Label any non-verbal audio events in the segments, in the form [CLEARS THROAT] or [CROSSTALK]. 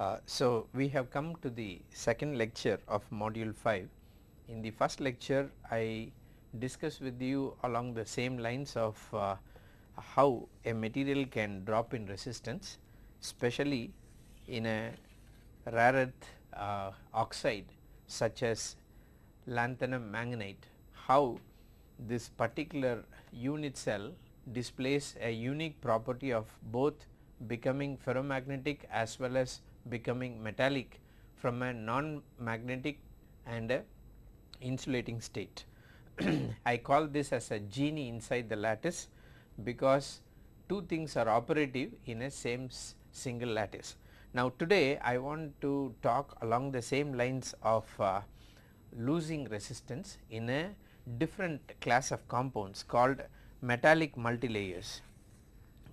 Uh, so, we have come to the second lecture of module 5. In the first lecture, I discussed with you along the same lines of uh, how a material can drop in resistance, especially in a rare earth uh, oxide such as lanthanum manganite, how this particular unit cell displays a unique property of both becoming ferromagnetic as well as becoming metallic from a non-magnetic and a insulating state. [CLEARS THROAT] I call this as a genie inside the lattice because two things are operative in a same single lattice. Now today I want to talk along the same lines of uh, losing resistance in a different class of compounds called metallic multilayers.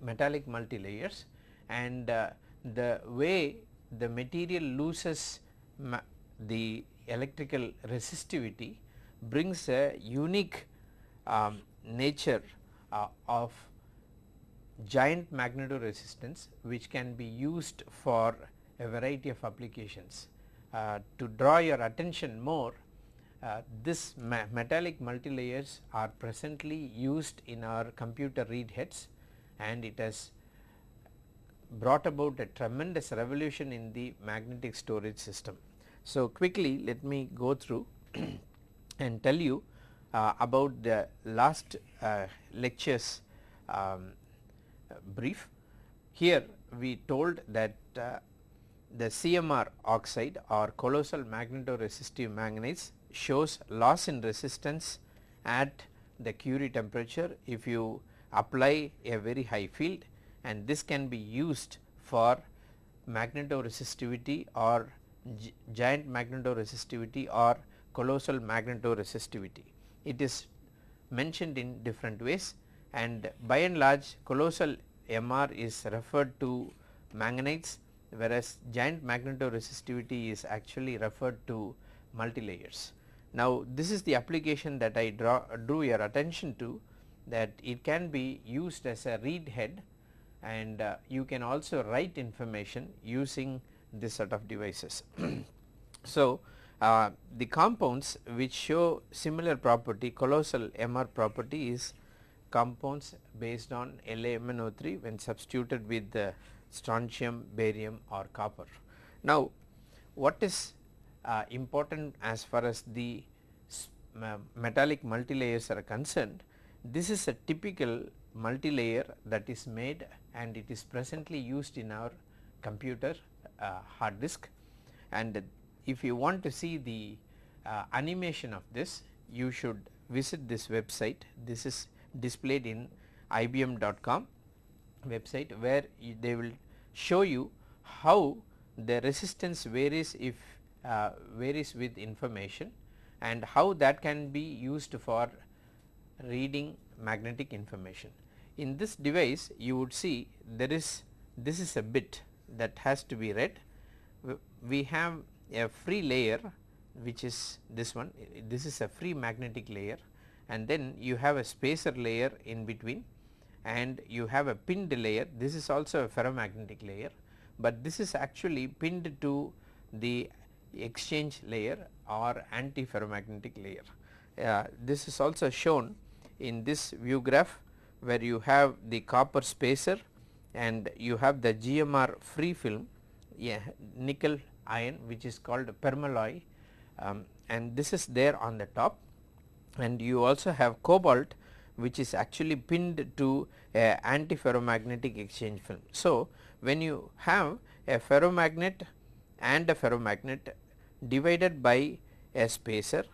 Metallic multilayers and uh, the way the material loses the electrical resistivity brings a unique um, nature uh, of giant magnetoresistance which can be used for a variety of applications. Uh, to draw your attention more uh, this ma metallic multilayers are presently used in our computer read heads and it has brought about a tremendous revolution in the magnetic storage system. So, quickly let me go through [CLEARS THROAT] and tell you uh, about the last uh, lectures um, brief. Here we told that uh, the CMR oxide or colossal magnetoresistive manganites shows loss in resistance at the Curie temperature if you apply a very high field and this can be used for magnetoresistivity or giant magnetoresistivity or colossal magnetoresistivity. It is mentioned in different ways and by and large colossal MR is referred to manganites whereas giant magnetoresistivity is actually referred to multilayers. Now this is the application that I draw drew your attention to that it can be used as a read head and uh, you can also write information using this set of devices. [CLEARS THROAT] so, uh, the compounds which show similar property colossal MR property is compounds based on LaMnO3 when substituted with the strontium, barium or copper. Now, what is uh, important as far as the metallic multilayers are concerned, this is a typical multilayer that is made and it is presently used in our computer uh, hard disk and if you want to see the uh, animation of this you should visit this website this is displayed in ibm.com website where they will show you how the resistance varies if uh, varies with information and how that can be used for reading magnetic information. In this device you would see there is this is a bit that has to be read. We have a free layer which is this one. This is a free magnetic layer. And then you have a spacer layer in between. And you have a pinned layer. This is also a ferromagnetic layer, but this is actually pinned to the exchange layer or anti-ferromagnetic layer. Uh, this is also shown in this view graph where you have the copper spacer and you have the GMR free film yeah, nickel iron which is called permalloy um, and this is there on the top and you also have cobalt which is actually pinned to a anti-ferromagnetic exchange film. So, when you have a ferromagnet and a ferromagnet divided by a spacer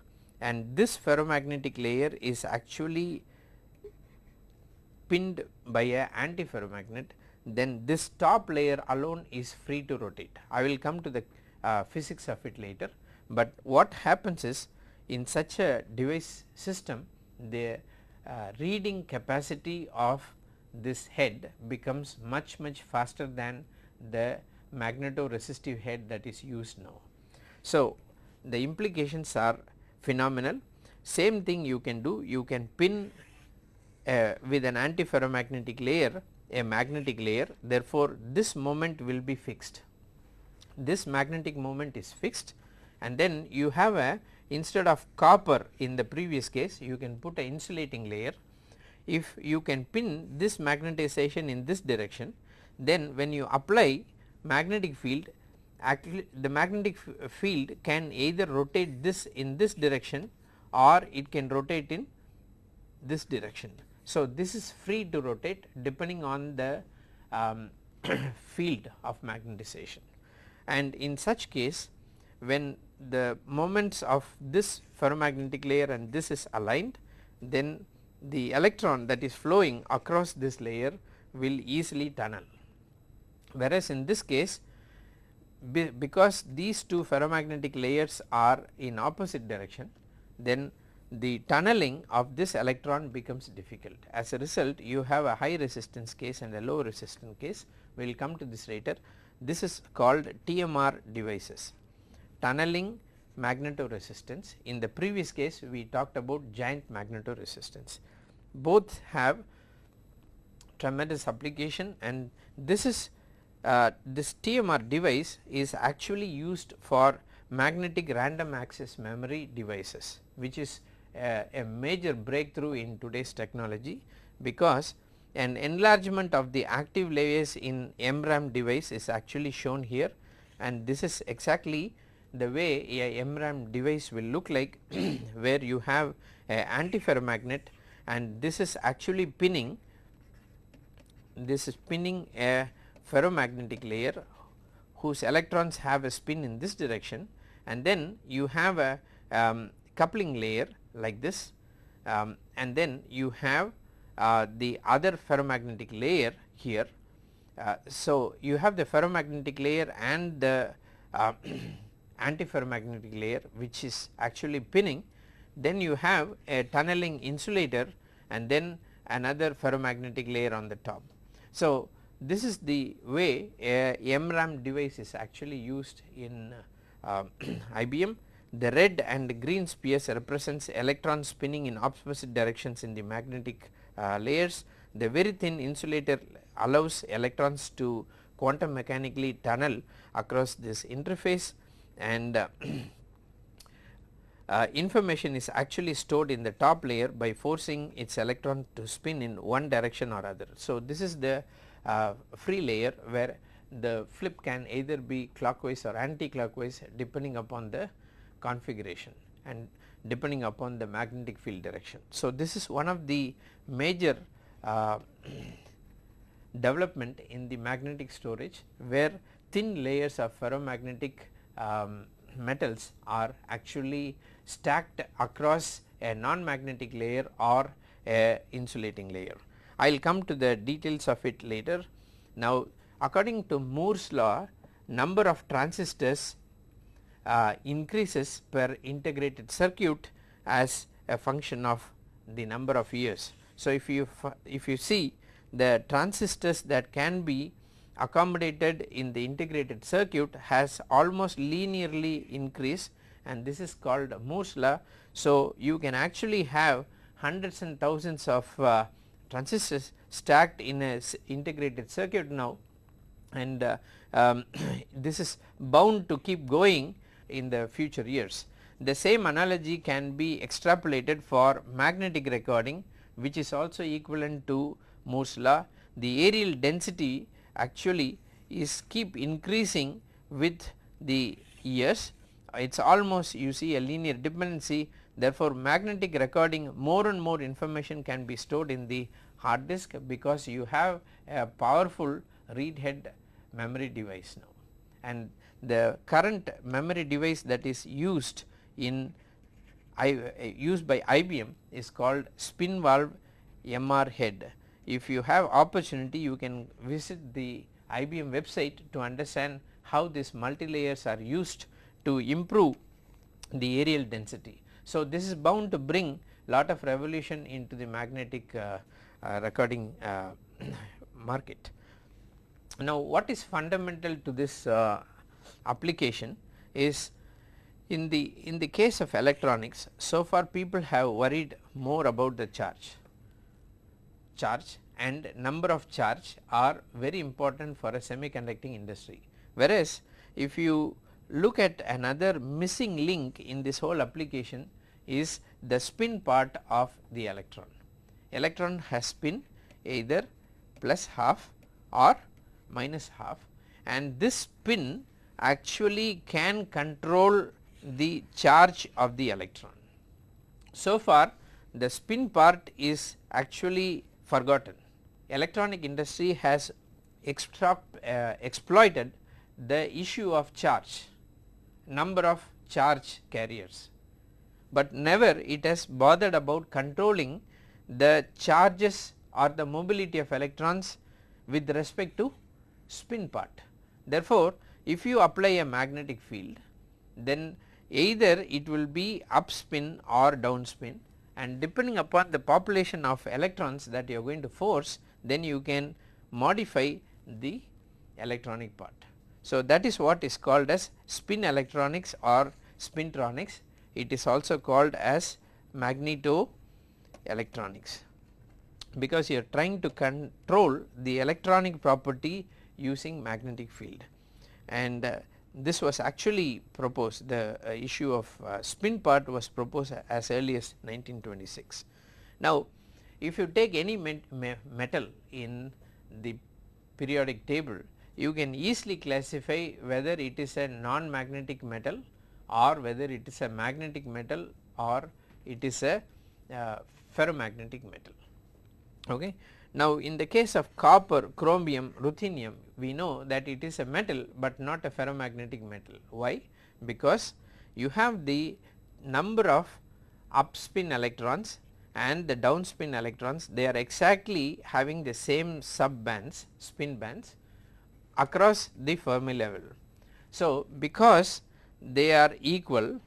and this ferromagnetic layer is actually pinned by a antiferromagnet then this top layer alone is free to rotate. I will come to the uh, physics of it later, but what happens is in such a device system the uh, reading capacity of this head becomes much much faster than the magnetoresistive head that is used now. So, the implications are phenomenal same thing you can do you can pin uh, with an antiferromagnetic layer a magnetic layer therefore, this moment will be fixed. this magnetic moment is fixed and then you have a instead of copper in the previous case you can put a insulating layer. If you can pin this magnetization in this direction then when you apply magnetic field actually the magnetic field can either rotate this in this direction or it can rotate in this direction. So, this is free to rotate depending on the um, [CLEARS THROAT] field of magnetization and in such case when the moments of this ferromagnetic layer and this is aligned then the electron that is flowing across this layer will easily tunnel. Whereas, in this case be because these two ferromagnetic layers are in opposite direction then the tunneling of this electron becomes difficult. As a result you have a high resistance case and a low resistance case we will come to this later. This is called TMR devices tunneling magnetoresistance in the previous case we talked about giant magnetoresistance. Both have tremendous application and this is uh, this TMR device is actually used for magnetic random access memory devices which is a, major breakthrough in today's technology because an enlargement of the active layers in MRAM device is actually shown here. And this is exactly the way a MRAM device will look like [CLEARS THROAT] where you have a antiferromagnet and this is actually pinning this is pinning a ferromagnetic layer whose electrons have a spin in this direction. And then you have a um, coupling layer like this um, and then you have uh, the other ferromagnetic layer here. Uh, so, you have the ferromagnetic layer and the uh, [CLEARS THROAT] antiferromagnetic layer which is actually pinning then you have a tunneling insulator and then another ferromagnetic layer on the top. So, this is the way a MRAM device is actually used in uh, [CLEARS THROAT] IBM. The red and green spheres represents electrons spinning in opposite directions in the magnetic uh, layers. The very thin insulator allows electrons to quantum mechanically tunnel across this interface and uh, [CLEARS THROAT] uh, information is actually stored in the top layer by forcing its electron to spin in one direction or other. So, this is the uh, free layer where the flip can either be clockwise or anti-clockwise depending upon the configuration and depending upon the magnetic field direction. So, this is one of the major uh, [CLEARS THROAT] development in the magnetic storage where thin layers of ferromagnetic um, metals are actually stacked across a non-magnetic layer or a insulating layer. I will come to the details of it later. Now according to Moore's law number of transistors uh, increases per integrated circuit as a function of the number of years. So if you if you see the transistors that can be accommodated in the integrated circuit has almost linearly increased and this is called Moore's law. So you can actually have hundreds and thousands of uh, transistors stacked in a integrated circuit now and uh, um, [COUGHS] this is bound to keep going in the future years. The same analogy can be extrapolated for magnetic recording which is also equivalent to Moore's law. The areal density actually is keep increasing with the years it is almost you see a linear dependency therefore magnetic recording more and more information can be stored in the hard disk because you have a powerful read head memory device now and the current memory device that is used in I, used by IBM is called spin valve MR head. If you have opportunity you can visit the IBM website to understand how these multi layers are used to improve the areal density. So, this is bound to bring lot of revolution into the magnetic uh, uh, recording uh, [COUGHS] market. Now, what is fundamental to this uh, application is in the in the case of electronics so far people have worried more about the charge charge and number of charge are very important for a semiconducting industry whereas if you look at another missing link in this whole application is the spin part of the electron. Electron has spin either plus half or minus half and this spin actually can control the charge of the electron. So far the spin part is actually forgotten. Electronic industry has uh, exploited the issue of charge, number of charge carriers, but never it has bothered about controlling the charges or the mobility of electrons with respect to spin part. Therefore, if you apply a magnetic field then either it will be up spin or down spin and depending upon the population of electrons that you are going to force then you can modify the electronic part. So, that is what is called as spin electronics or spintronics it is also called as magneto electronics because you are trying to control the electronic property using magnetic field and uh, this was actually proposed the uh, issue of uh, spin part was proposed as early as 1926. Now if you take any met metal in the periodic table you can easily classify whether it is a non-magnetic metal or whether it is a magnetic metal or it is a uh, ferromagnetic metal. Okay. Now in the case of copper, chromium, ruthenium we know that it is a metal but not a ferromagnetic metal. Why? Because you have the number of up spin electrons and the down spin electrons they are exactly having the same sub bands spin bands across the Fermi level. So because they are equal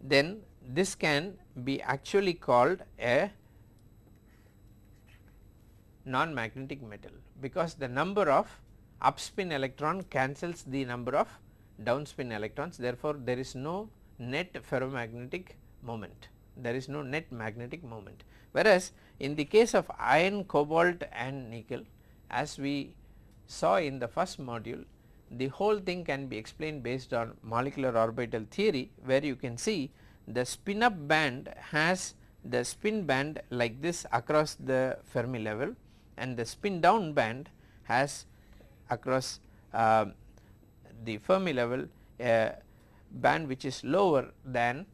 then this can be actually called a non-magnetic metal because the number of up spin electron cancels the number of down spin electrons. Therefore, there is no net ferromagnetic moment. There is no net magnetic moment. Whereas, in the case of iron, cobalt and nickel as we saw in the first module the whole thing can be explained based on molecular orbital theory where you can see the spin up band has the spin band like this across the Fermi level and the spin down band has across uh, the Fermi level a band which is lower than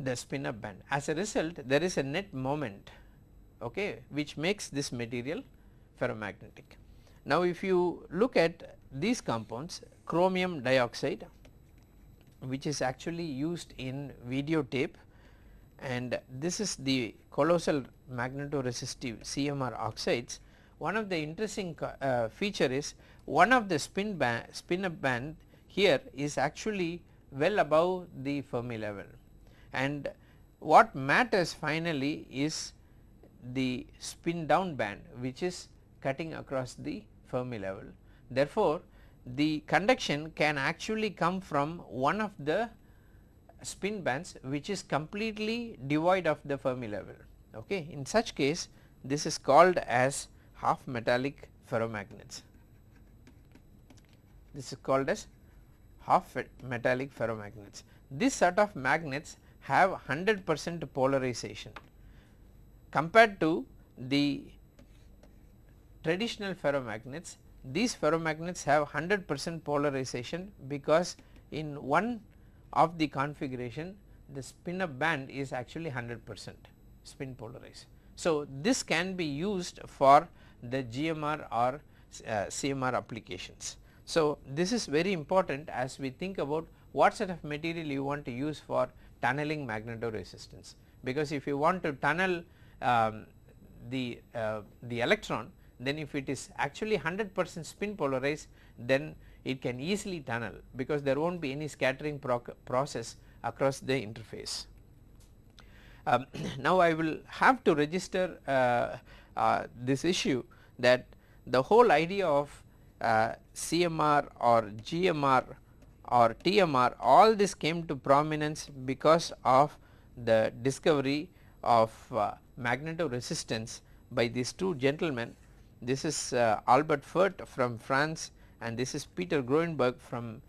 the spin up band. As a result there is a net moment okay, which makes this material ferromagnetic. Now if you look at these compounds chromium dioxide which is actually used in videotape and this is the colossal magnetoresistive CMR oxides. One of the interesting uh, feature is one of the spin band spin up band here is actually well above the Fermi level and what matters finally is the spin down band which is cutting across the Fermi level. Therefore, the conduction can actually come from one of the spin bands which is completely devoid of the Fermi level. Okay. In such case this is called as half metallic ferromagnets. This is called as half metallic ferromagnets. This set of magnets have 100 percent polarization compared to the traditional ferromagnets these ferromagnets have 100 percent polarization because in one of the configuration the spin up band is actually 100 percent spin polarized. So, this can be used for the GMR or uh, CMR applications. So, this is very important as we think about what sort of material you want to use for tunneling magnetoresistance because if you want to tunnel um, the, uh, the electron then if it is actually 100 percent spin polarized then it can easily tunnel because there will not be any scattering process across the interface. Um, [CLEARS THROAT] now I will have to register uh, uh, this issue that the whole idea of uh, CMR or GMR or TMR all this came to prominence because of the discovery of uh, magnetoresistance by these two gentlemen. This is uh, Albert Fert from France and this is Peter Grunberg from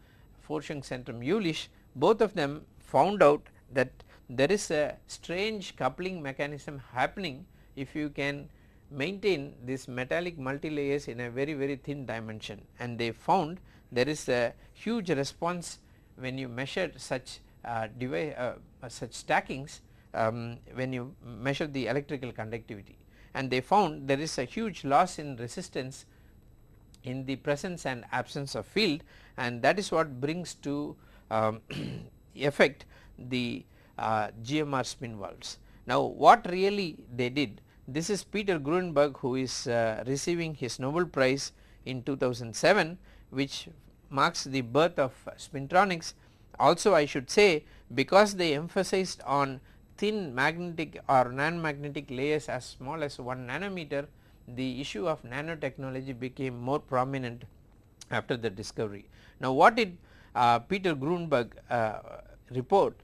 Forschung Zentrum Jülich both of them found out that there is a strange coupling mechanism happening if you can maintain this metallic multilayers in a very very thin dimension. And they found there is a huge response when you measure such uh, uh, uh, such stackings um, when you measure the electrical conductivity. And they found there is a huge loss in resistance in the presence and absence of field. And that is what brings to um, [CLEARS THROAT] affect the uh, GMR spin valves. Now what really they did this is Peter Grunberg who is uh, receiving his Nobel Prize in 2007 which marks the birth of spintronics. Also I should say because they emphasized on thin magnetic or non-magnetic layers as small as 1 nanometer the issue of nanotechnology became more prominent after the discovery. Now what did uh, Peter Grunberg uh, report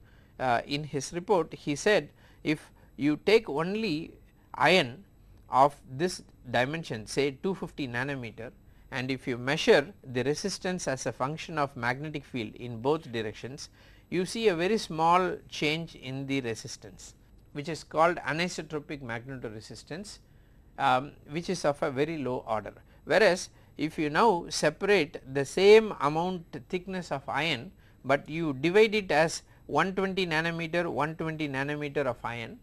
uh, in his report he said if you take only iron of this dimension say 250 nanometer and if you measure the resistance as a function of magnetic field in both directions you see a very small change in the resistance which is called anisotropic magnetoresistance um, which is of a very low order. Whereas, if you now separate the same amount thickness of iron, but you divide it as 120 nanometer 120 nanometer of iron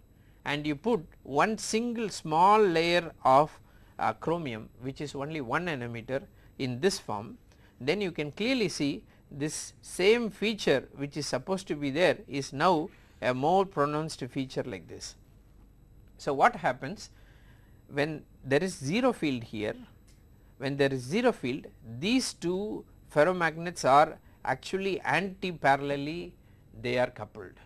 and you put one single small layer of uh, chromium which is only 1 nanometer in this form then you can clearly see this same feature which is supposed to be there is now a more pronounced feature like this. So, what happens when there is 0 field here when there is 0 field these two ferromagnets are actually anti parallelly they are coupled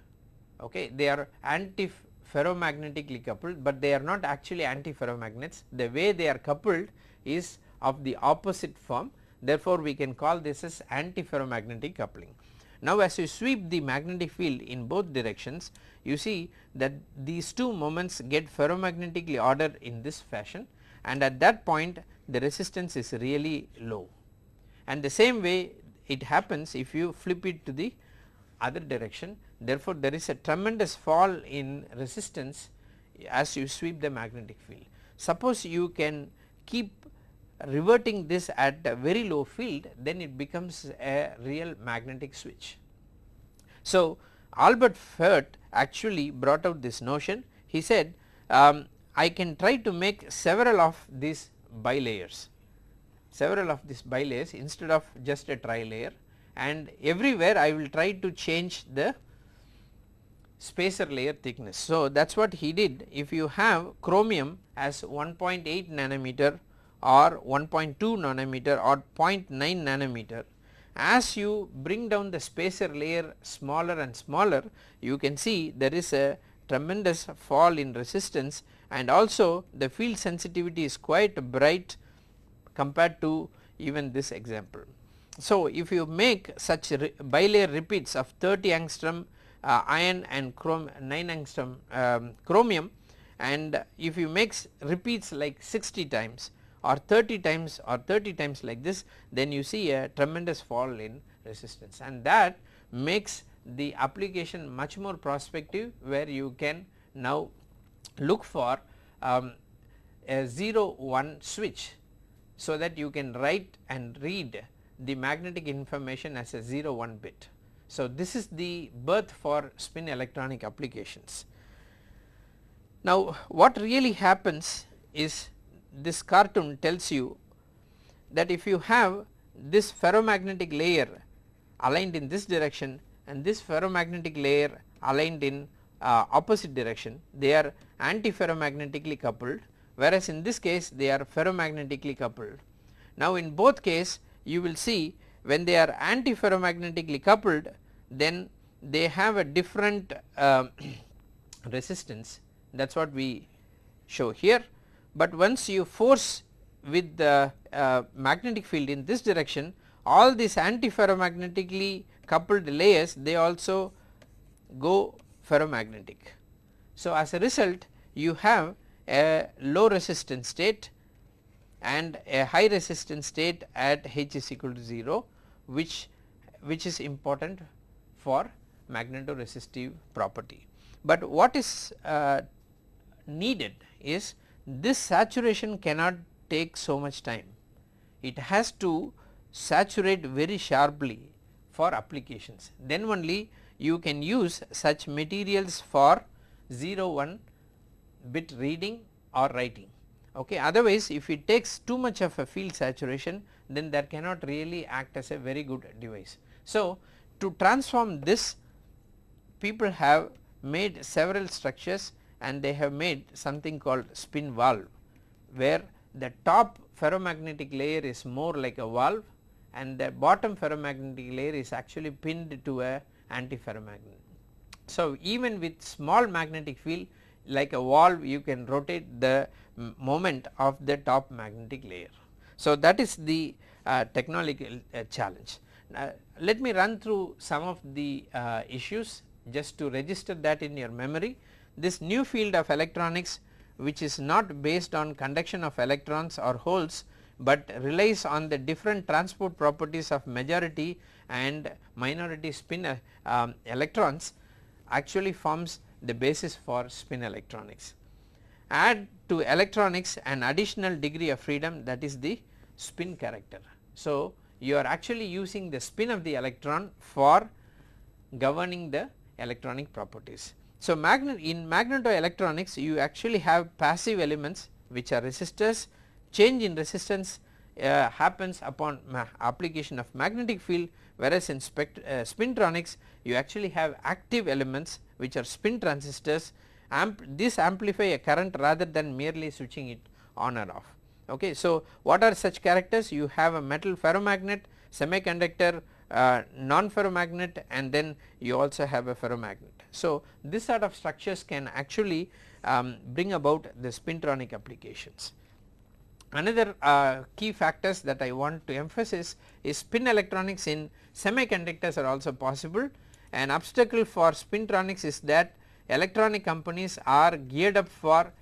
okay they are anti ferromagnetically coupled, but they are not actually antiferromagnets. The way they are coupled is of the opposite form therefore, we can call this as antiferromagnetic coupling. Now, as you sweep the magnetic field in both directions you see that these two moments get ferromagnetically ordered in this fashion and at that point the resistance is really low and the same way it happens if you flip it to the other direction therefore, there is a tremendous fall in resistance as you sweep the magnetic field. Suppose you can keep reverting this at a very low field then it becomes a real magnetic switch. So, Albert Fert actually brought out this notion he said um, I can try to make several of these bilayers several of these bilayers instead of just a trilayer and everywhere I will try to change the spacer layer thickness. So, that is what he did if you have chromium as 1.8 nanometer or 1.2 nanometer or 0.9 nanometer as you bring down the spacer layer smaller and smaller you can see there is a tremendous fall in resistance and also the field sensitivity is quite bright compared to even this example. So, if you make such bilayer repeats of 30 angstrom uh, iron and chrome 9 angstrom um, chromium and if you make repeats like 60 times or 30 times or 30 times like this then you see a tremendous fall in resistance. And that makes the application much more prospective where you can now look for um, a 0 1 switch so that you can write and read the magnetic information as a 0 1 bit. So, this is the birth for spin electronic applications. Now, what really happens is this cartoon tells you that if you have this ferromagnetic layer aligned in this direction and this ferromagnetic layer aligned in uh, opposite direction they are antiferromagnetically coupled whereas in this case they are ferromagnetically coupled. Now in both case you will see when they are antiferromagnetically coupled then they have a different uh, [CLEARS THROAT] resistance that is what we show here. But once you force with the uh, magnetic field in this direction all these antiferromagnetically coupled layers they also go ferromagnetic. So, as a result you have a low resistance state and a high resistance state at H is equal to 0 which which is important for magnetoresistive property. But what is uh, needed is this saturation cannot take so much time. It has to saturate very sharply for applications. Then only you can use such materials for 0 1 bit reading or writing. Okay. Otherwise, if it takes too much of a field saturation then that cannot really act as a very good device. So, to transform this people have made several structures and they have made something called spin valve where the top ferromagnetic layer is more like a valve and the bottom ferromagnetic layer is actually pinned to a antiferromagnet. So, even with small magnetic field like a valve you can rotate the moment of the top magnetic layer. So, that is the uh, technological uh, challenge. Uh, let me run through some of the uh, issues just to register that in your memory. This new field of electronics which is not based on conduction of electrons or holes, but relies on the different transport properties of majority and minority spin uh, um, electrons actually forms the basis for spin electronics. Add to electronics an additional degree of freedom that is the spin character. So, you are actually using the spin of the electron for governing the electronic properties. So, magnet in magnetoelectronics you actually have passive elements which are resistors change in resistance uh, happens upon application of magnetic field whereas in spect, uh, spintronics you actually have active elements which are spin transistors Amp this amplify a current rather than merely switching it on or off. Okay. So, what are such characters you have a metal ferromagnet semiconductor uh, non ferromagnet and then you also have a ferromagnet. So, this sort of structures can actually um, bring about the spintronic applications. Another uh, key factors that I want to emphasize is spin electronics in semiconductors are also possible. An obstacle for spintronics is that electronic companies are geared up for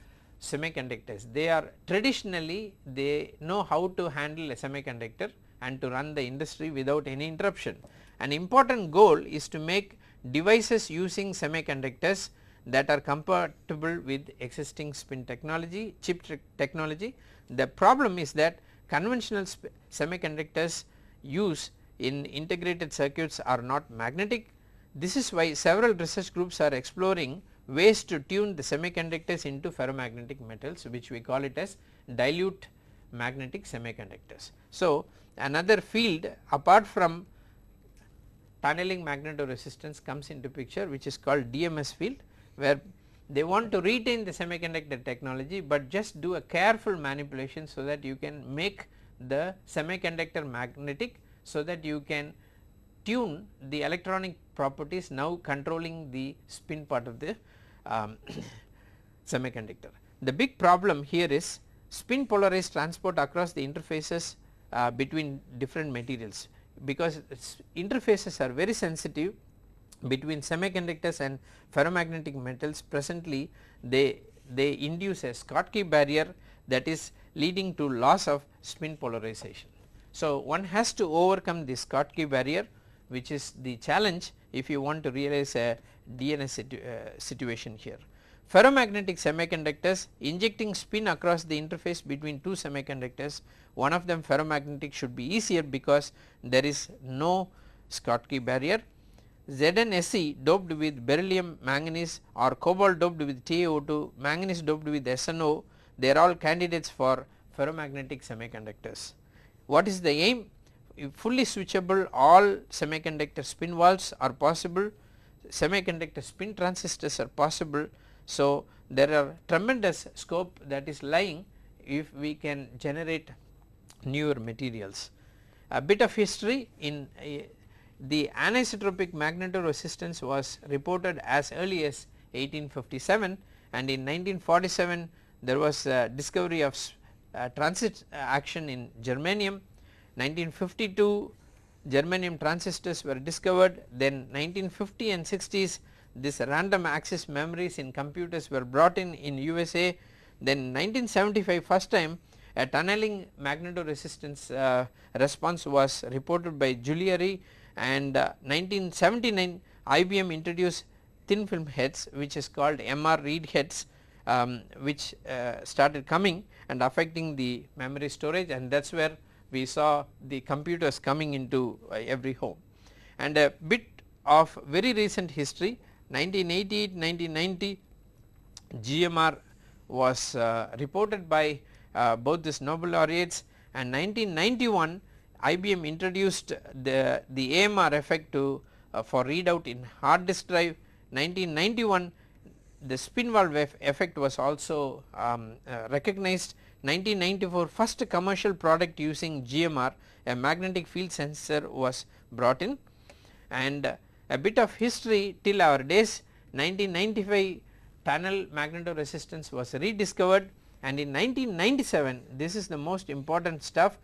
semiconductors. They are traditionally they know how to handle a semiconductor and to run the industry without any interruption. An important goal is to make devices using semiconductors that are compatible with existing spin technology, chip technology. The problem is that conventional semiconductors used in integrated circuits are not magnetic. This is why several research groups are exploring ways to tune the semiconductors into ferromagnetic metals which we call it as dilute magnetic semiconductors. So, another field apart from tunneling magnetoresistance comes into picture which is called DMS field where they want to retain the semiconductor technology, but just do a careful manipulation so that you can make the semiconductor magnetic so that you can tune the electronic properties now controlling the spin part of the um, [COUGHS] semiconductor. The big problem here is spin polarized transport across the interfaces uh, between different materials because interfaces are very sensitive between semiconductors and ferromagnetic metals presently they they induce a Schottky barrier that is leading to loss of spin polarization. So, one has to overcome this Schottky barrier which is the challenge if you want to realize a DMS situ uh, situation here. Ferromagnetic semiconductors injecting spin across the interface between two semiconductors one of them ferromagnetic should be easier because there is no Schottky barrier. ZnSe doped with beryllium manganese or cobalt doped with TiO2 manganese doped with SNO they are all candidates for ferromagnetic semiconductors. What is the aim? Fully switchable all semiconductor spin valves are possible, semiconductor spin transistors are possible. So, there are tremendous scope that is lying if we can generate newer materials. A bit of history in uh, the anisotropic magnetoresistance was reported as early as 1857 and in 1947 there was a discovery of uh, transistor action in germanium. 1952 germanium transistors were discovered. Then 1950 and 60s this random access memories in computers were brought in in USA then 1975 first time a tunneling magnetoresistance uh, response was reported by Julliere. And uh, 1979 IBM introduced thin film heads which is called MR read heads um, which uh, started coming and affecting the memory storage. And that is where we saw the computers coming into uh, every home. And a bit of very recent history 1988 1990 GMR was uh, reported by uh, both these Nobel laureates. And 1991 IBM introduced the, the AMR effect to uh, for readout in hard disk drive. 1991 the spin valve effect was also um, uh, recognized 1994 first commercial product using GMR a magnetic field sensor was brought in. And a bit of history till our days 1995 tunnel magnetoresistance was rediscovered. And in 1997 this is the most important stuff.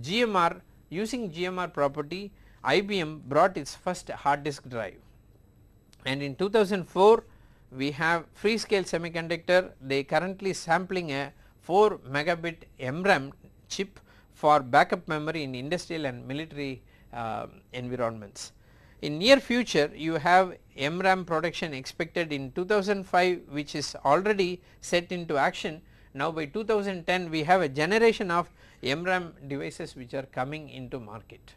GMR using GMR property IBM brought its first hard disk drive. And in 2004 we have Freescale semiconductor. They currently sampling a 4 megabit MRAM chip for backup memory in industrial and military uh, environments. In near future you have MRAM production expected in 2005 which is already set into action. Now by 2010 we have a generation of MRAM devices which are coming into market.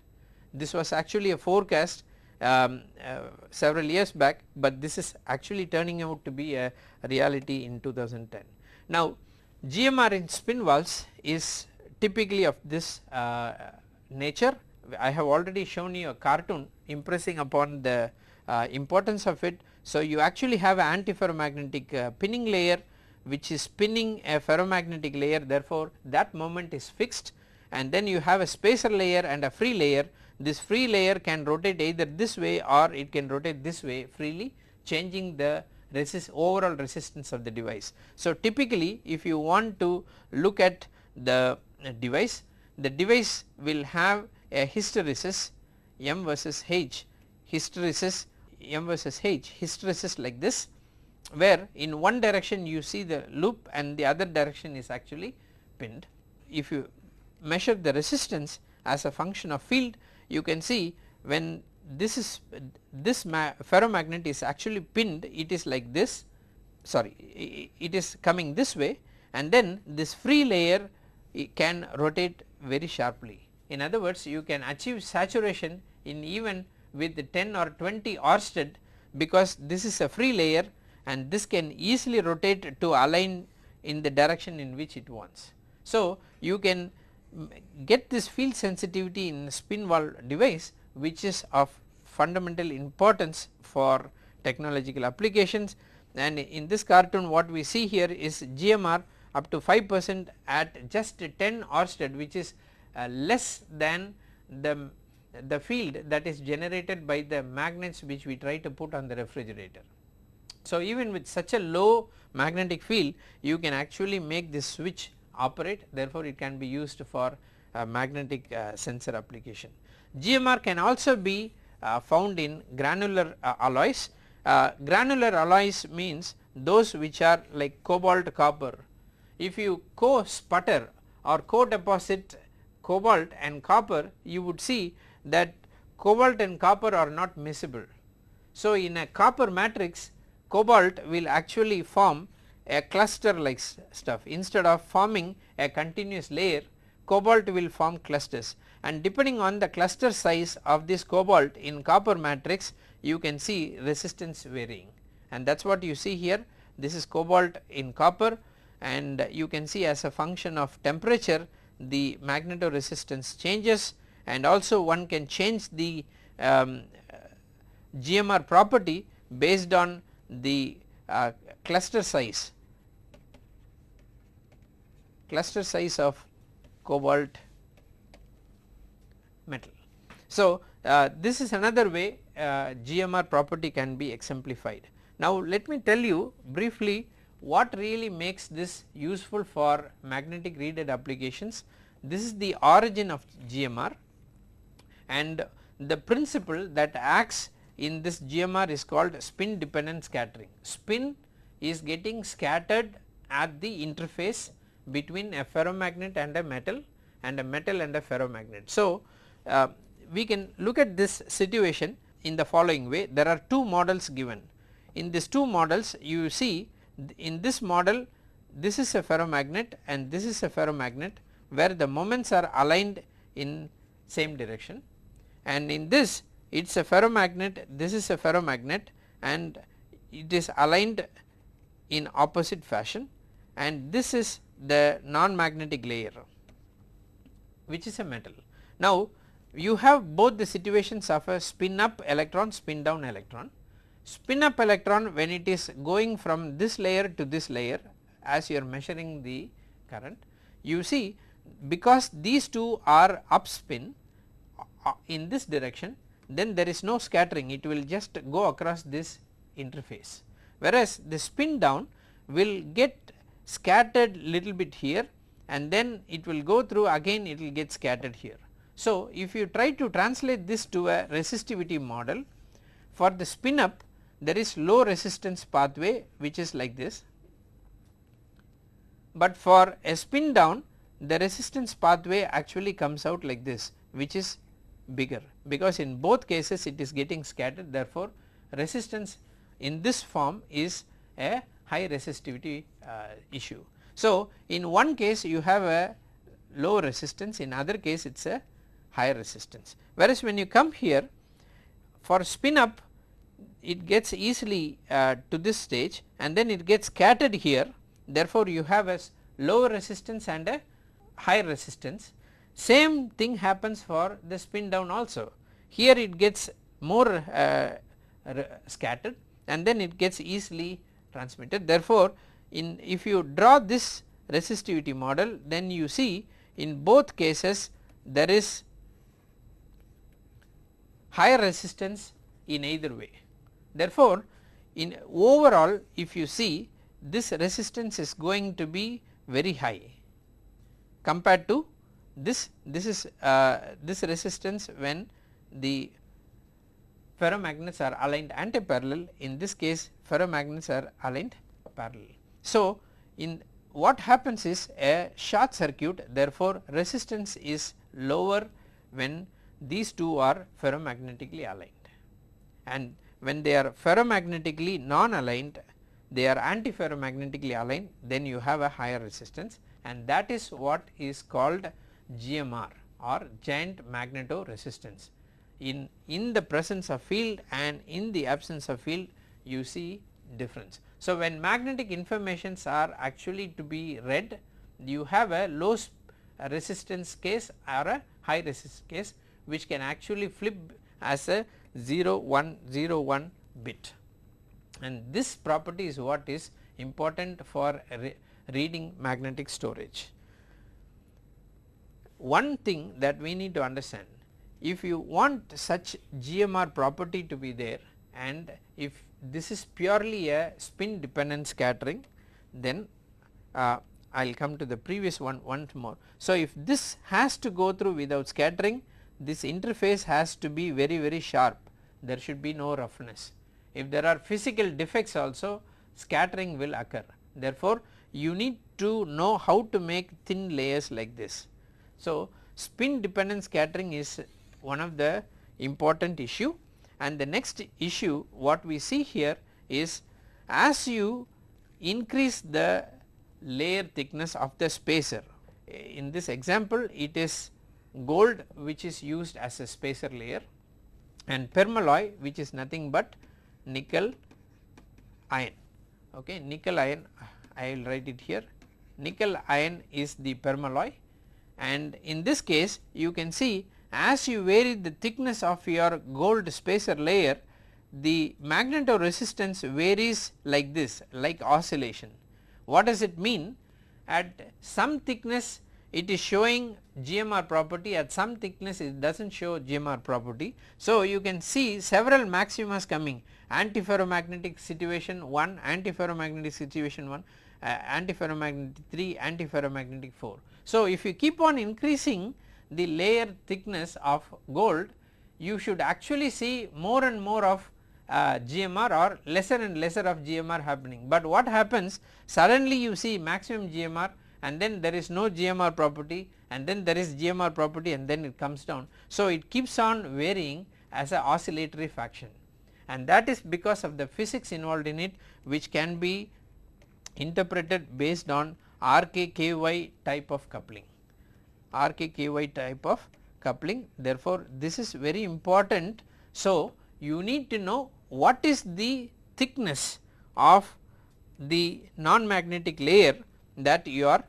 This was actually a forecast um, uh, several years back, but this is actually turning out to be a reality in 2010. Now GMR in spin valves is typically of this uh, nature. I have already shown you a cartoon impressing upon the uh, importance of it. So you actually have an antiferromagnetic uh, pinning layer which is spinning a ferromagnetic layer therefore that moment is fixed and then you have a spacer layer and a free layer this free layer can rotate either this way or it can rotate this way freely changing the resist overall resistance of the device. So typically if you want to look at the uh, device the device will have a hysteresis M versus H hysteresis M versus H hysteresis like this where in one direction you see the loop and the other direction is actually pinned. If you measure the resistance as a function of field you can see when this is this ferromagnet is actually pinned it is like this sorry it is coming this way and then this free layer can rotate very sharply. In other words you can achieve saturation in even with 10 or 20 oersted because this is a free layer and this can easily rotate to align in the direction in which it wants. So you can mm, get this field sensitivity in spin valve device which is of fundamental importance for technological applications and in this cartoon what we see here is GMR up to 5 percent at just 10 oersted which is uh, less than the, the field that is generated by the magnets which we try to put on the refrigerator. So even with such a low magnetic field you can actually make this switch operate therefore it can be used for magnetic uh, sensor application. GMR can also be uh, found in granular uh, alloys. granular alloys means those which are like cobalt copper. If you co-sputter or co-deposit cobalt and copper you would see that cobalt and copper are not miscible. So in a copper matrix cobalt will actually form a cluster like stuff instead of forming a continuous layer cobalt will form clusters and depending on the cluster size of this cobalt in copper matrix you can see resistance varying. And that is what you see here. This is cobalt in copper. And you can see as a function of temperature the magnetoresistance changes. And also one can change the um, GMR property based on the uh, cluster size. Cluster size of cobalt. So, uh, this is another way uh, GMR property can be exemplified. Now, let me tell you briefly what really makes this useful for magnetic read applications. This is the origin of GMR and the principle that acts in this GMR is called spin dependent scattering. Spin is getting scattered at the interface between a ferromagnet and a metal and a metal and a ferromagnet. So, uh, we can look at this situation in the following way there are two models given. In these two models you see in this model this is a ferromagnet and this is a ferromagnet where the moments are aligned in same direction and in this it is a ferromagnet this is a ferromagnet and it is aligned in opposite fashion and this is the non-magnetic layer which is a metal. Now you have both the situations of a spin up electron spin down electron. Spin up electron when it is going from this layer to this layer as you are measuring the current you see because these two are up spin uh, in this direction then there is no scattering it will just go across this interface whereas the spin down will get scattered little bit here and then it will go through again it will get scattered here. So, if you try to translate this to a resistivity model for the spin up there is low resistance pathway which is like this, but for a spin down the resistance pathway actually comes out like this which is bigger. Because in both cases it is getting scattered. Therefore resistance in this form is a high resistivity uh, issue. So, in one case you have a low resistance. In other case it is a higher resistance. Whereas when you come here for spin up it gets easily uh, to this stage and then it gets scattered here. Therefore you have a lower resistance and a higher resistance. Same thing happens for the spin down also. Here it gets more uh, scattered and then it gets easily transmitted. Therefore in if you draw this resistivity model then you see in both cases there is higher resistance in either way. Therefore, in overall if you see this resistance is going to be very high compared to this this is uh, this resistance when the ferromagnets are aligned anti-parallel in this case ferromagnets are aligned parallel. So, in what happens is a short circuit therefore, resistance is lower when these two are ferromagnetically aligned and when they are ferromagnetically non aligned they are anti-ferromagnetically aligned then you have a higher resistance and that is what is called GMR or giant magnetoresistance. In, in the presence of field and in the absence of field you see difference. So, when magnetic informations are actually to be read you have a low resistance case or a high resistance case which can actually flip as a 0 1 0 1 bit and this property is what is important for re reading magnetic storage. One thing that we need to understand if you want such GMR property to be there and if this is purely a spin dependent scattering then uh, I will come to the previous one once more. So, if this has to go through without scattering this interface has to be very very sharp there should be no roughness. If there are physical defects also scattering will occur therefore, you need to know how to make thin layers like this. So, spin dependent scattering is one of the important issue and the next issue what we see here is as you increase the layer thickness of the spacer in this example it is gold which is used as a spacer layer and permalloy which is nothing but nickel iron okay nickel iron I will write it here nickel iron is the permalloy and in this case you can see as you vary the thickness of your gold spacer layer the magnetoresistance varies like this like oscillation. What does it mean? At some thickness it is showing GMR property at some thickness it does not show GMR property. So, you can see several maximas coming antiferromagnetic situation 1, antiferromagnetic situation 1, uh, antiferromagnetic 3, antiferromagnetic 4. So, if you keep on increasing the layer thickness of gold you should actually see more and more of uh, GMR or lesser and lesser of GMR happening. But what happens suddenly you see maximum GMR and then there is no GMR property and then there is GMR property and then it comes down. So, it keeps on varying as a oscillatory faction and that is because of the physics involved in it which can be interpreted based on RKKY type of coupling, RKKY type of coupling therefore, this is very important. So, you need to know what is the thickness of the non-magnetic layer that you are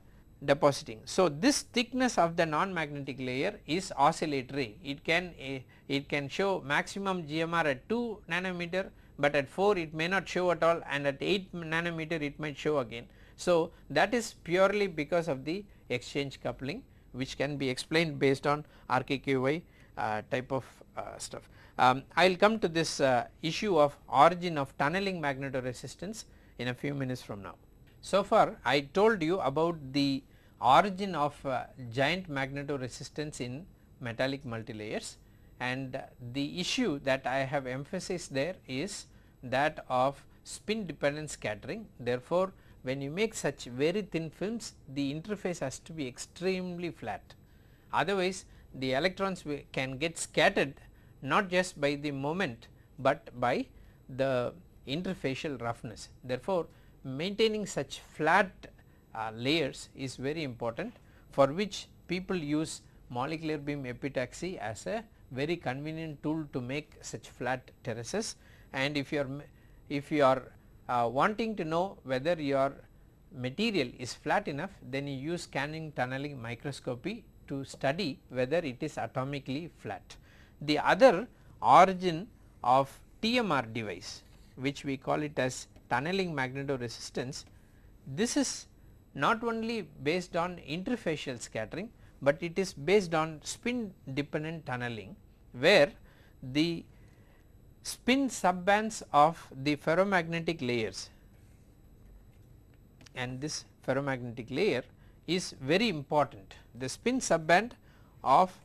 depositing. So, this thickness of the non-magnetic layer is oscillatory it can uh, it can show maximum GMR at 2 nanometer, but at 4 it may not show at all and at 8 nanometer it might show again. So, that is purely because of the exchange coupling which can be explained based on RKKY uh, type of uh, stuff. Um, I will come to this uh, issue of origin of tunneling magnetoresistance in a few minutes from now. So far I told you about the origin of uh, giant magnetoresistance in metallic multilayers and the issue that I have emphasized there is that of spin dependent scattering. Therefore, when you make such very thin films the interface has to be extremely flat otherwise the electrons can get scattered not just by the moment, but by the interfacial roughness. Therefore, maintaining such flat uh, layers is very important for which people use molecular beam epitaxy as a very convenient tool to make such flat terraces and if you are if you are uh, wanting to know whether your material is flat enough then you use scanning tunneling microscopy to study whether it is atomically flat. The other origin of TMR device which we call it as tunneling magnetoresistance this is not only based on interfacial scattering, but it is based on spin dependent tunneling where the spin subbands of the ferromagnetic layers and this ferromagnetic layer is very important. The spin subband of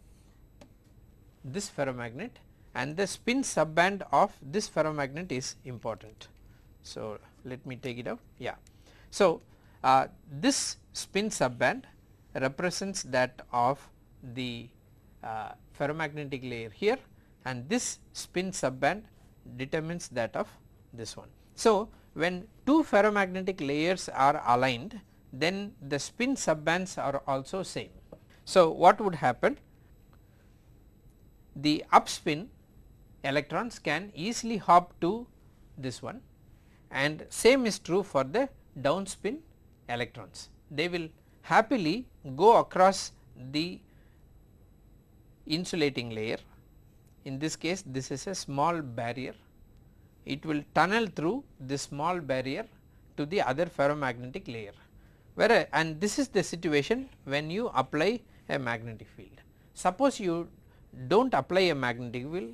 this ferromagnet and the spin subband of this ferromagnet is important. So, let me take it out yeah. So, uh, this spin subband represents that of the uh, ferromagnetic layer here and this spin subband determines that of this one. So, when two ferromagnetic layers are aligned then the spin subbands are also same. So, what would happen? The upspin electrons can easily hop to this one and same is true for the downspin electrons. They will happily go across the insulating layer in this case this is a small barrier it will tunnel through this small barrier to the other ferromagnetic layer where and this is the situation when you apply a magnetic field. Suppose you do not apply a magnetic field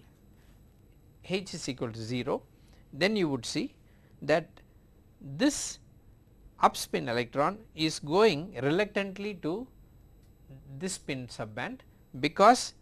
H is equal to 0 then you would see that this upspin electron is going reluctantly to this spin subband because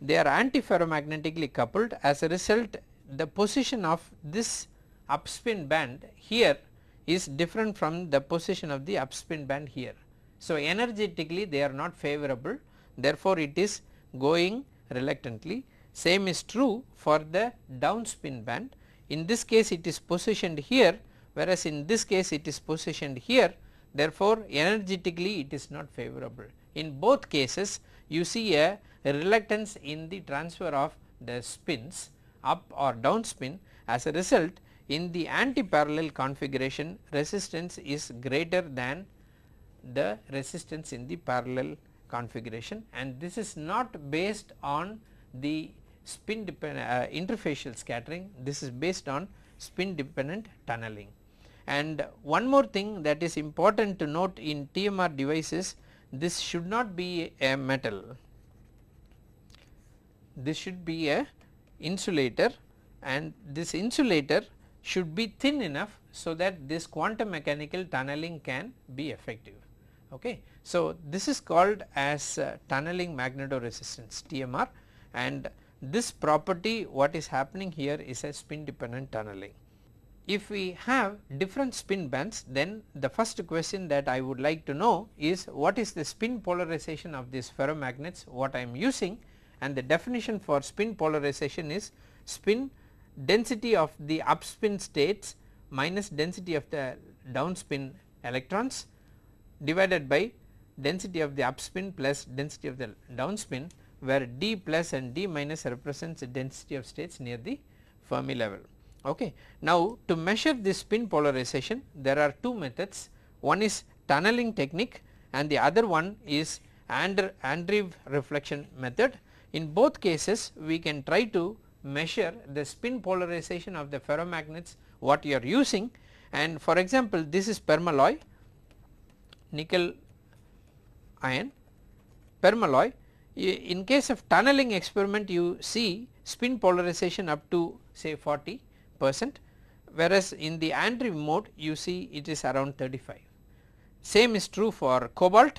they are antiferromagnetically coupled. As a result the position of this upspin band here is different from the position of the upspin band here. So, energetically they are not favorable therefore, it is going reluctantly. Same is true for the downspin band in this case it is positioned here whereas in this case it is positioned here. Therefore, energetically it is not favorable. In both cases you see a reluctance in the transfer of the spins up or down spin. As a result in the anti-parallel configuration resistance is greater than the resistance in the parallel configuration. And this is not based on the spin dependent uh, interfacial scattering this is based on spin dependent tunneling. And one more thing that is important to note in TMR devices this should not be a metal this should be a insulator and this insulator should be thin enough so that this quantum mechanical tunneling can be effective. Okay. So, this is called as uh, tunneling magnetoresistance TMR and this property what is happening here is a spin dependent tunneling. if we have different spin bands then the first question that I would like to know is what is the spin polarization of these ferromagnets what I am using and the definition for spin polarization is spin density of the upspin states minus density of the downspin electrons divided by density of the upspin plus density of the downspin where d plus and d minus represents the density of states near the Fermi level. Okay. Now, to measure this spin polarization there are two methods one is tunneling technique and the other one is Andreev reflection method. In both cases we can try to measure the spin polarization of the ferromagnets what you are using and for example this is permalloy nickel iron permalloy in case of tunneling experiment you see spin polarization up to say 40 percent whereas in the Andreev mode you see it is around 35. Same is true for cobalt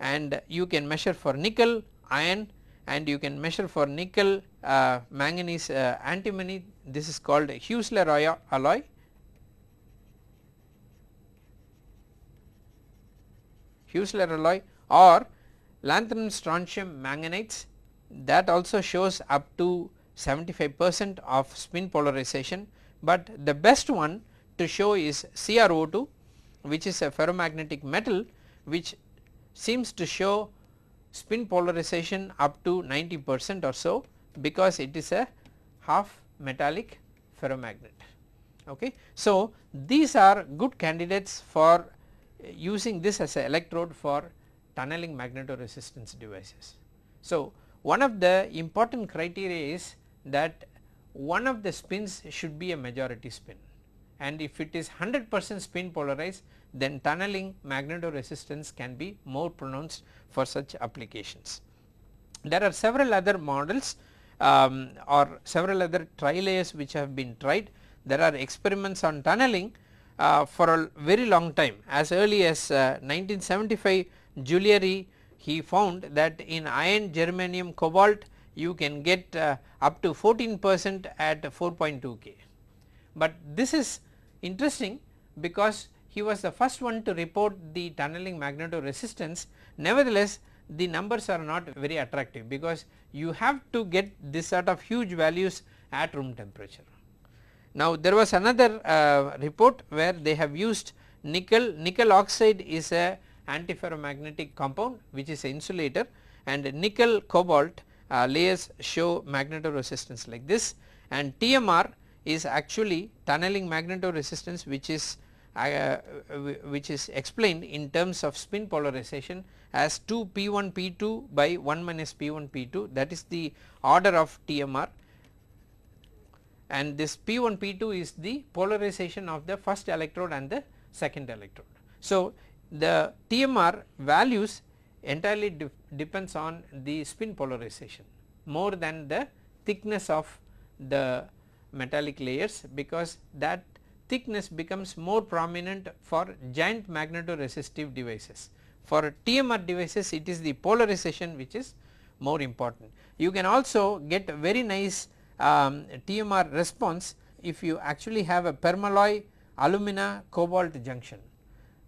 and you can measure for nickel, iron and you can measure for nickel, uh, manganese, uh, antimony this is called Heusler alloy. Heusler alloy or lanthanum strontium manganites that also shows up to 75 percent of spin polarization, but the best one to show is CrO2 which is a ferromagnetic metal which seems to show spin polarization up to 90 percent or so because it is a half metallic ferromagnet. Okay. So, these are good candidates for using this as a electrode for tunneling magnetoresistance devices. So, one of the important criteria is that one of the spins should be a majority spin and if it is 100 percent spin polarized then tunneling magnetoresistance can be more pronounced for such applications. There are several other models um, or several other tri-layers which have been tried. There are experiments on tunneling uh, for a very long time as early as uh, 1975 Julliere he found that in iron germanium cobalt you can get uh, up to 14 percent at 4.2 K. But this is interesting because he was the first one to report the tunneling magnetoresistance nevertheless the numbers are not very attractive because you have to get this sort of huge values at room temperature. Now there was another uh, report where they have used nickel, nickel oxide is a antiferromagnetic compound which is insulator and nickel cobalt uh, layers show magnetoresistance like this. And TMR is actually tunneling magnetoresistance which is uh, which is explained in terms of spin polarization as 2 P1 P2 by 1 minus P1 P2 that is the order of TMR and this P1 P2 is the polarization of the first electrode and the second electrode. So, the TMR values entirely de depends on the spin polarization more than the thickness of the metallic layers because that thickness becomes more prominent for giant magnetoresistive devices. For TMR devices it is the polarization which is more important. You can also get very nice um, TMR response if you actually have a permalloy alumina cobalt junction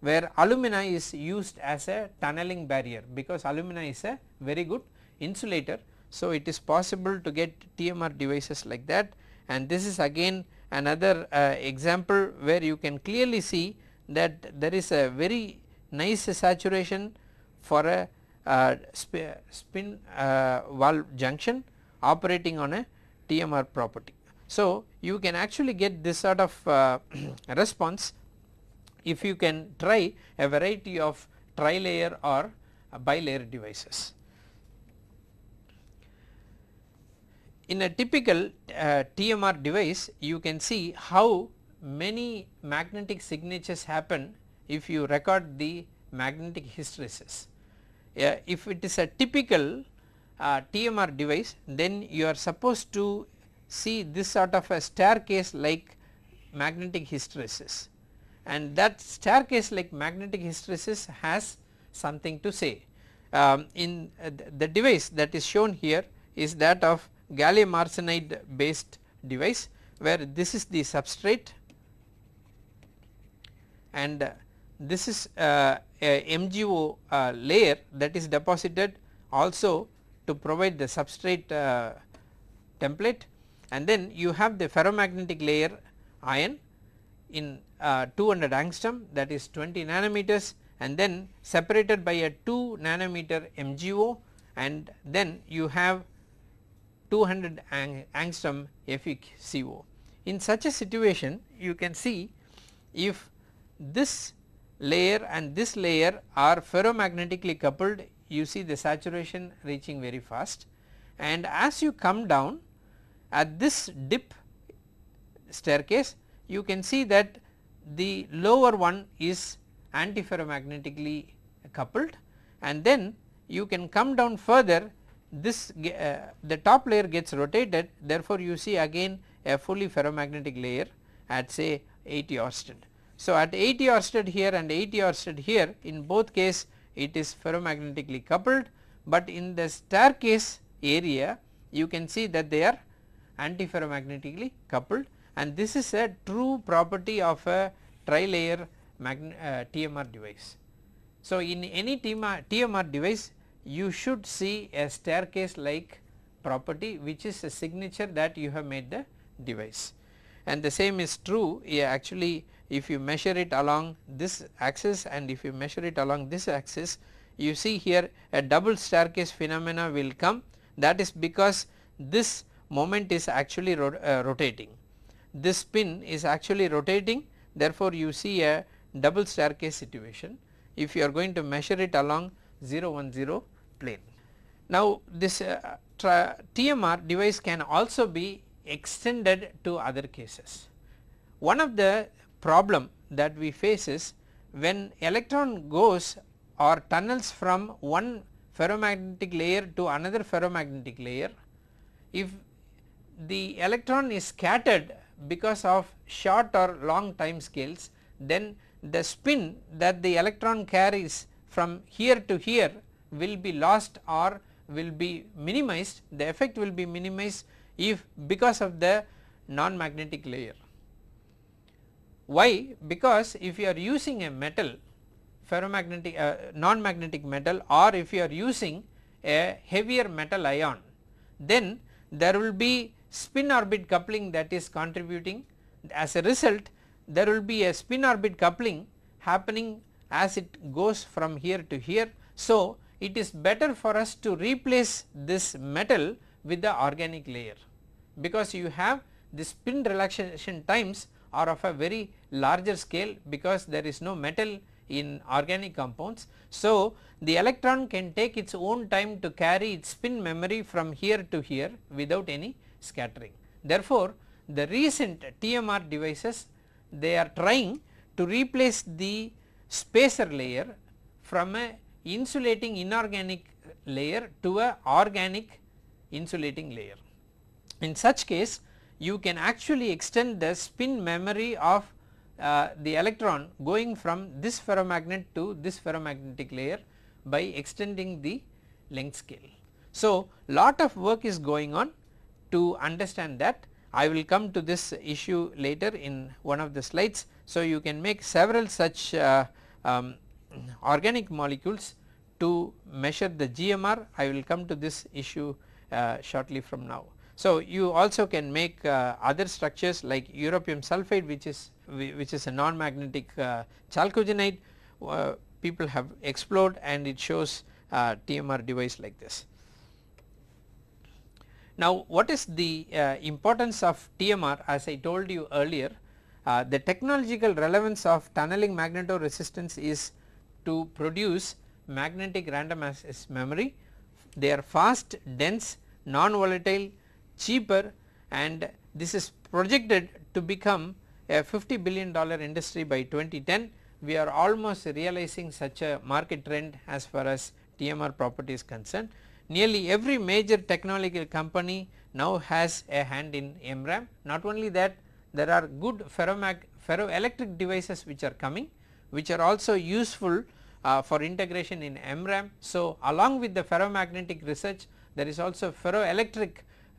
where alumina is used as a tunneling barrier because alumina is a very good insulator. So, it is possible to get TMR devices like that and this is again another uh, example where you can clearly see that there is a very nice saturation for a uh, spin uh, valve junction operating on a TMR property. So, you can actually get this sort of uh, [CLEARS THROAT] response if you can try a variety of tri-layer or bilayer devices. In a typical uh, TMR device you can see how many magnetic signatures happen if you record the magnetic hysteresis. Uh, if it is a typical uh, TMR device then you are supposed to see this sort of a staircase like magnetic hysteresis and that staircase like magnetic hysteresis has something to say. Um, in uh, the device that is shown here is that of gallium arsenide based device where this is the substrate and uh, this is uh, a MgO uh, layer that is deposited also to provide the substrate uh, template and then you have the ferromagnetic layer iron in uh, 200 angstrom that is 20 nanometers and then separated by a 2 nanometer MgO and then you have 200 ang angstrom FeCO. In such a situation you can see if this layer and this layer are ferromagnetically coupled you see the saturation reaching very fast and as you come down at this dip staircase you can see that the lower one is antiferromagnetically coupled and then you can come down further this uh, the top layer gets rotated therefore you see again a fully ferromagnetic layer at say 80 Oersted. So at 80 Oersted here and 80 Oersted here in both case it is ferromagnetically coupled but in the staircase area you can see that they are antiferromagnetically coupled and this is a true property of a tri-layer uh, TMR device. So, in any TMR, device you should see a staircase like property which is a signature that you have made the device. And the same is true yeah, actually if you measure it along this axis and if you measure it along this axis you see here a double staircase phenomena will come. That is because this moment is actually uh, rotating this spin is actually rotating therefore you see a double staircase situation if you are going to measure it along 0 1 0 plane. Now this uh, TMR device can also be extended to other cases. One of the problem that we face is when electron goes or tunnels from one ferromagnetic layer to another ferromagnetic layer, if the electron is scattered because of short or long time scales then the spin that the electron carries from here to here will be lost or will be minimized the effect will be minimized if because of the non magnetic layer. Why? Because if you are using a metal ferromagnetic uh, non magnetic metal or if you are using a heavier metal ion then there will be spin orbit coupling that is contributing as a result there will be a spin orbit coupling happening as it goes from here to here. So, it is better for us to replace this metal with the organic layer because you have the spin relaxation times are of a very larger scale because there is no metal in organic compounds. So, the electron can take its own time to carry its spin memory from here to here without any scattering. Therefore, the recent TMR devices they are trying to replace the spacer layer from a insulating inorganic layer to a organic insulating layer. In such case you can actually extend the spin memory of uh, the electron going from this ferromagnet to this ferromagnetic layer by extending the length scale. So, lot of work is going on to understand that I will come to this issue later in one of the slides. So, you can make several such uh, um, organic molecules to measure the GMR I will come to this issue uh, shortly from now. So, you also can make uh, other structures like europium sulphide which is which is a non magnetic uh, chalcogenide uh, people have explored and it shows uh, TMR device like this. Now what is the uh, importance of TMR as I told you earlier uh, the technological relevance of tunneling magnetoresistance is to produce magnetic random access memory. They are fast, dense, non-volatile, cheaper and this is projected to become a 50 billion dollar industry by 2010. We are almost realizing such a market trend as far as TMR property is concerned nearly every major technological company now has a hand in MRAM. Not only that there are good ferroelectric devices which are coming which are also useful uh, for integration in MRAM. So, along with the ferromagnetic research there is also ferroelectric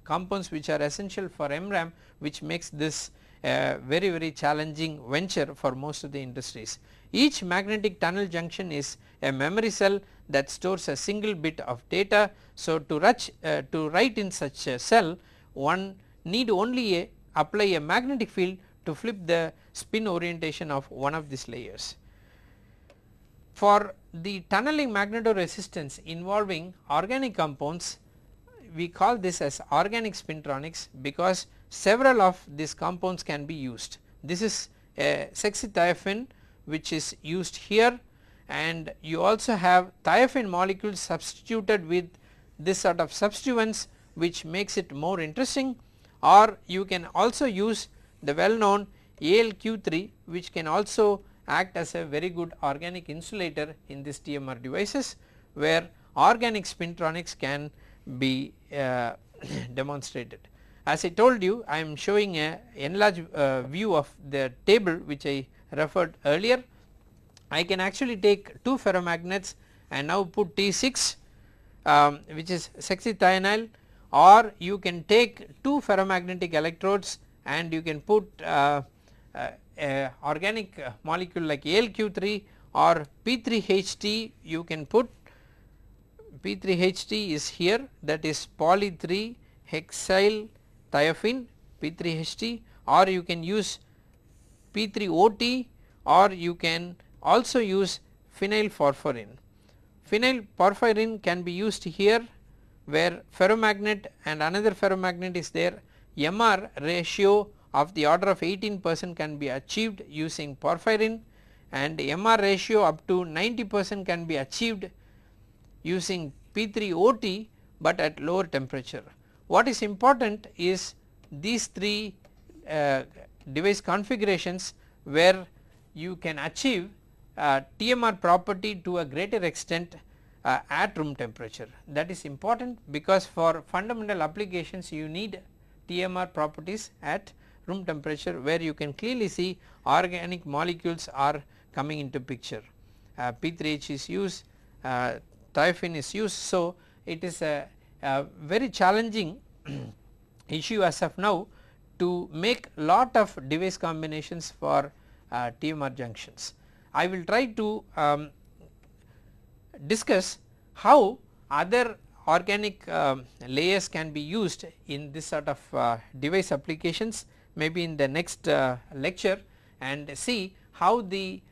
compounds which are essential for MRAM which makes this a very very challenging venture for most of the industries. Each magnetic tunnel junction is a memory cell that stores a single bit of data. So, to, rush, uh, to write in such a cell one need only a, apply a magnetic field to flip the spin orientation of one of these layers. For the tunneling magnetoresistance involving organic compounds we call this as organic spintronics because several of these compounds can be used. This is a sexithiophene which is used here and you also have thiophene molecules substituted with this sort of substituents which makes it more interesting or you can also use the well known ALQ3 which can also act as a very good organic insulator in these TMR devices where organic spintronics can be uh, [CLEARS THROAT] demonstrated. As I told you I am showing a enlarged uh, view of the table which I referred earlier. I can actually take 2 ferromagnets and now put T6 um, which is sexithiophene or you can take 2 ferromagnetic electrodes and you can put uh, uh, a organic molecule like ALQ3 or P3HT you can put P3HT is here that is poly 3 hexyl thiophene P3HT or you can use P3OT or you can also use phenyl porphyrin. Phenyl porphyrin can be used here where ferromagnet and another ferromagnet is there MR ratio of the order of 18 percent can be achieved using porphyrin and MR ratio up to 90 percent can be achieved using P3OT but at lower temperature. What is important is these three uh, device configurations where you can achieve uh, TMR property to a greater extent uh, at room temperature that is important because for fundamental applications you need TMR properties at room temperature where you can clearly see organic molecules are coming into picture. Uh, P3H is used, uh, is used. So, it is a, a very challenging [CLEARS THROAT] issue as of now to make lot of device combinations for uh, TMR junctions. I will try to um, discuss how other organic uh, layers can be used in this sort of uh, device applications maybe in the next uh, lecture and see how the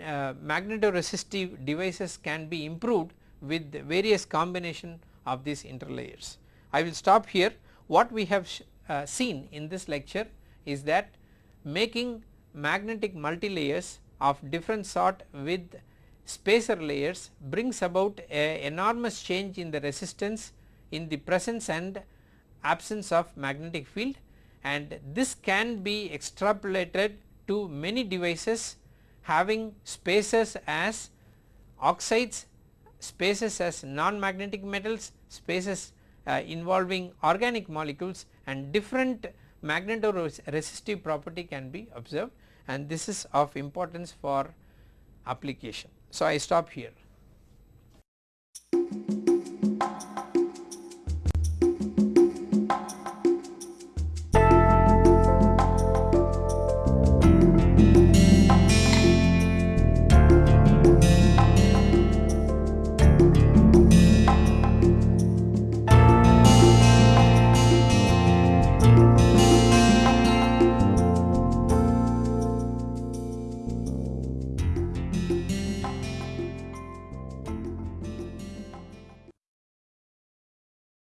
uh, magnetoresistive devices can be improved with various combination of these interlayers. I will stop here what we have uh, seen in this lecture is that making magnetic multilayers of different sort with spacer layers brings about a enormous change in the resistance in the presence and absence of magnetic field. And this can be extrapolated to many devices having spacers as oxides, spacers as non-magnetic metals, spacers uh, involving organic molecules and different magnetoresistive property can be observed and this is of importance for application. So, I stop here.